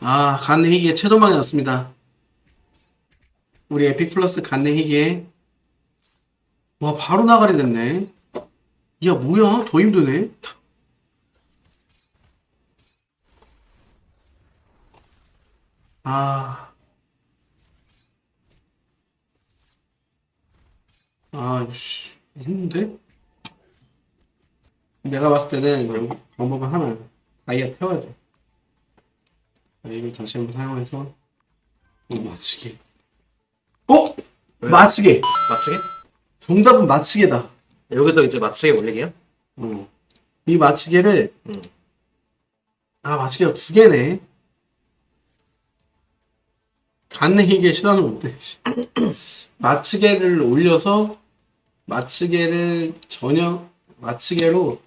아, 간내 희귀의 최전방이 왔습니다. 우리 에픽 플러스 간내 희귀의 와, 바로 나가리 됐네. 야, 뭐야? 더 힘드네. 아. 아, 씨. 힘든데? 내가 봤을 때는 방법은 하나야. 다이아 태워야 돼. 자, 이걸 다시 한번 사용해서 어, 마치게. 어? 왜요? 마치게. 맞추게? 정답은 마치게다. 여기도 이제 맞추게 올리게요? 어. 이 마치개를 음. 아 마치개가 두 개네. 간내기게 싫어하는 건데. 씨. 마치개를 올려서 마치개를 전혀 마치개로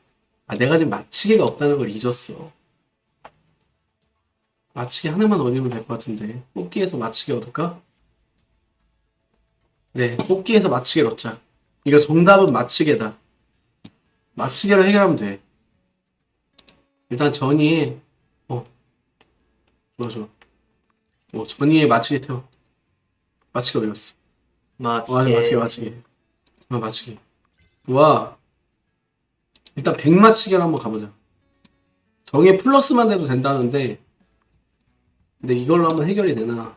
아 내가 지금 마치개가 없다는 걸 잊었어. 마치개 하나만 얻으면 될 것 같은데 뽑기에서 마치개 얻을까? 네, 뽑기에서 마치개를 얻자. 이거 정답은 마치개다. 마치개로 해결하면 돼. 일단 전이에 어 좋아 좋아. 어 전이에 마치개 태워. 마치개 어디 갔어? 맞추게. 와 마치개 마치개. 아 마치개. 와 일단 100마치개로 한번 가보자. 정에 플러스만 돼도 된다는데 근데 이걸로 한번 해결이 되나?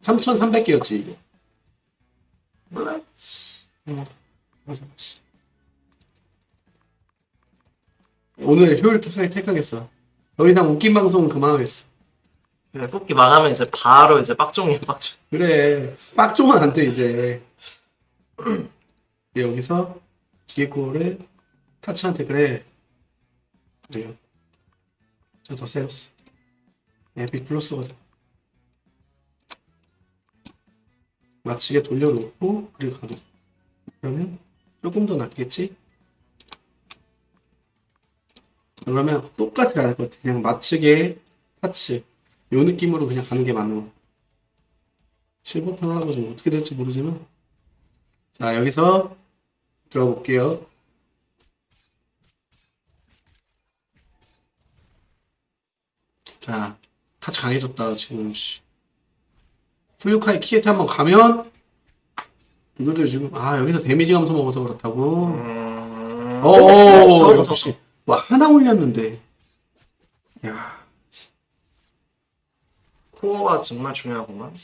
3,300개였지 이거. 몰라. 어, 맞아. 오늘 효율 택하게 택하겠어. 더 이상 웃긴 방송은 그만하겠어. 그래, 뽑기 망하면 이제 바로 이제 빡종이에요, 빡종. 그래. 빡종은 안 돼, 이제. 여기서 기계코를 타치한테 그래. 그래요. 저더 세웠어. 에픽 플러스 거든. 마치게 돌려놓고, 그리고 가고. 그러면 조금 더 낫겠지? 그러면 똑같이 가야 될 것 같아. 그냥 마치게 타치. 요 느낌으로 그냥 가는 게 맞는 거 같아. 실버판 하고 좀 어떻게 될지 모르지만 자 여기서 들어볼게요. 자 타치 강해졌다 지금. 씨. 후유카이 키에트 한번 가면 이것도 지금 아 여기서 데미지 감소 먹어서 그렇다고. 음... 어어 저거, 역시 와 하나 올렸는데. 야 코어가 정말 중요하구만.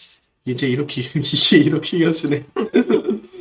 이제 이렇게 이게 이렇게 이어지네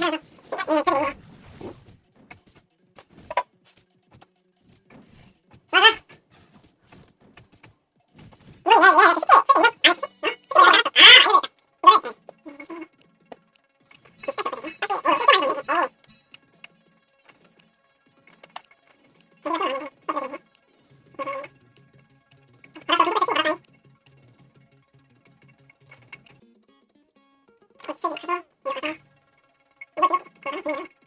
わかったわ。Okay.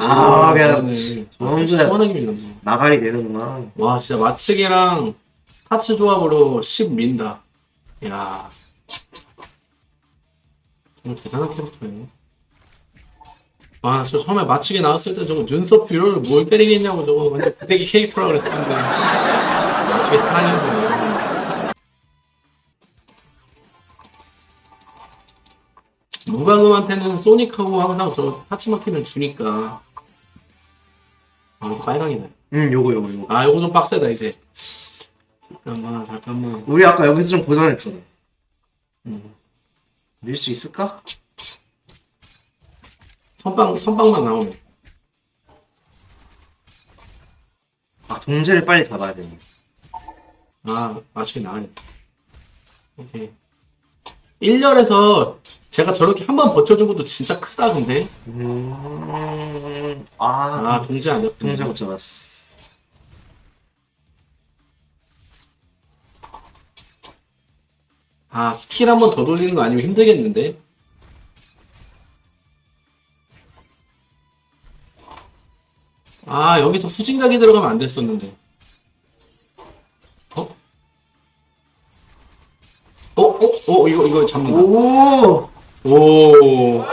아, 그냥 그러네. 저런 아, 거야. 시원하게 밀렸네. 나가리 되는구나. 와, 진짜 마츠기랑 하츠 조합으로 10 민다. 야 정말 대단한 캐릭터예요. 아, 저 처음에 마츠기 나왔을 때 저거 눈썹 뷰를 뭘 때리겠냐고 저거 완전 구대기 캐릭터라고 그랬었는데 마츠기 사랑이었네. 무과금한테는 소닉하고 항상 저 하츠마키는 주니까 아, 이거 빨강이네. 응, 요거, 요거, 요거. 아, 요거 좀 빡세다, 이제. 잠깐만, 잠깐만. 우리 아까 여기서 좀 고전했잖아. 음. 밀 수 있을까? 선빵, 선빵만 나오네. 아, 동제를 빨리 잡아야 되네. 아, 아쉽게 나가네. 오케이. 1열에서 제가 저렇게 한 번 버텨준 것도 진짜 크다, 근데. 음, 아, 아 동지 아니야. 동지 못 잡았어. 아, 스킬 한 번 더 돌리는 거 아니면 힘들겠는데? 아, 여기서 후진각이 들어가면 안 됐었는데. 어? 어? 어? 어? 이거, 이거 잡는다. 오! 오!